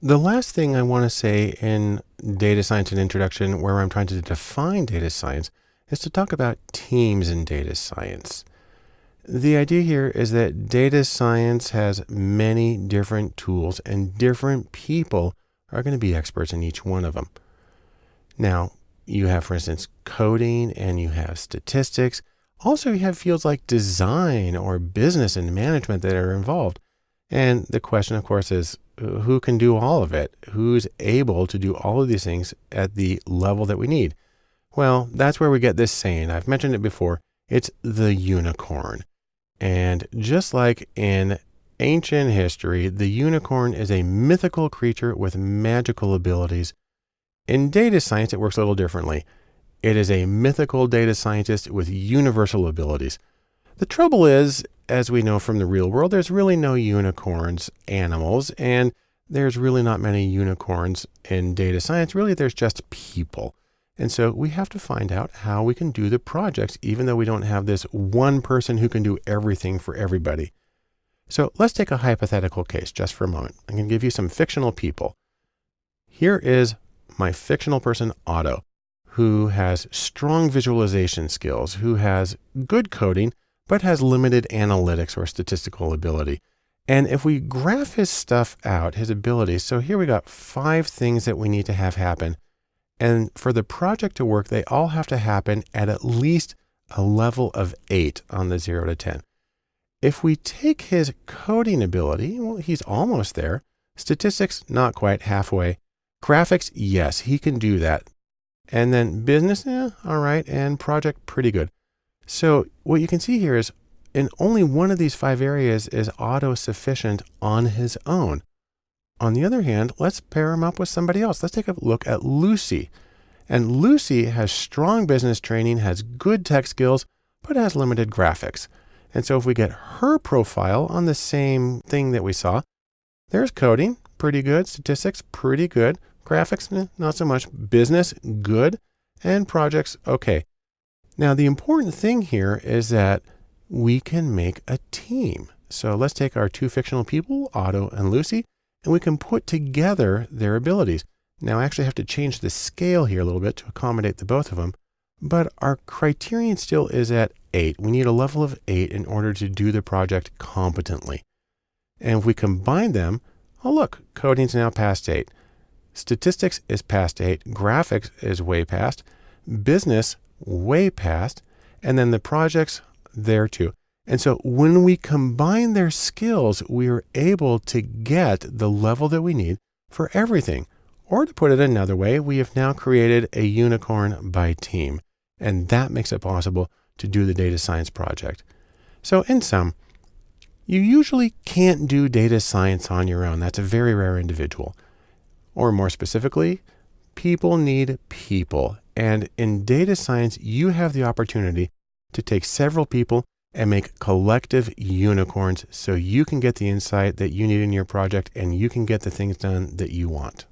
The last thing I want to say in data science and introduction, where I'm trying to define data science, is to talk about teams in data science. The idea here is that data science has many different tools and different people are going to be experts in each one of them. Now, you have, for instance, coding and you have statistics. Also, you have fields like design or business and management that are involved. And the question, of course, is who can do all of it? Who's able to do all of these things at the level that we need? Well, that's where we get this saying. I've mentioned it before. It's the unicorn. And just like in ancient history, the unicorn is a mythical creature with magical abilities. In data science, it works a little differently. It is a mythical data scientist with universal abilities. The trouble is, as we know from the real world, there's really no unicorns animals, and there's really not many unicorns in data science. Really, there's just people. And so we have to find out how we can do the projects, even though we don't have this one person who can do everything for everybody. So let's take a hypothetical case just for a moment. I'm going to give you some fictional people. Here is my fictional person, Otto, who has strong visualization skills, who has good coding, but has limited analytics or statistical ability. And if we graph his stuff out, his abilities, so here we got five things that we need to have happen. And for the project to work, they all have to happen at at least a level of eight on the zero to 10. If we take his coding ability, well, he's almost there. Statistics, not quite halfway. Graphics, yes, he can do that. And then business, eh, all right. And project, pretty good. So what you can see here is in only one of these five areas is Otto sufficient on his own. On the other hand, let's pair him up with somebody else. Let's take a look at Lucy. And Lucy has strong business training, has good tech skills, but has limited graphics. And so if we get her profile on the same thing that we saw, there's coding, pretty good. Statistics, pretty good. Graphics, eh, not so much. Business, good. And projects, okay. Now, the important thing here is that we can make a team. So let's take our two fictional people, Otto and Lucy, and we can put together their abilities. Now I actually have to change the scale here a little bit to accommodate the both of them, but our criterion still is at eight. We need a level of eight in order to do the project competently. And if we combine them, oh look, coding's now past eight. Statistics is past eight. Graphics is way past. Business way past, and then the projects there too. And so when we combine their skills, we are able to get the level that we need for everything. Or to put it another way, we have now created a unicorn by team, and that makes it possible to do the data science project. So in sum, you usually can't do data science on your own. That's a very rare individual. Or more specifically, people need people. And in data science, you have the opportunity to take several people and make collective unicorns so you can get the insight that you need in your project and you can get the things done that you want.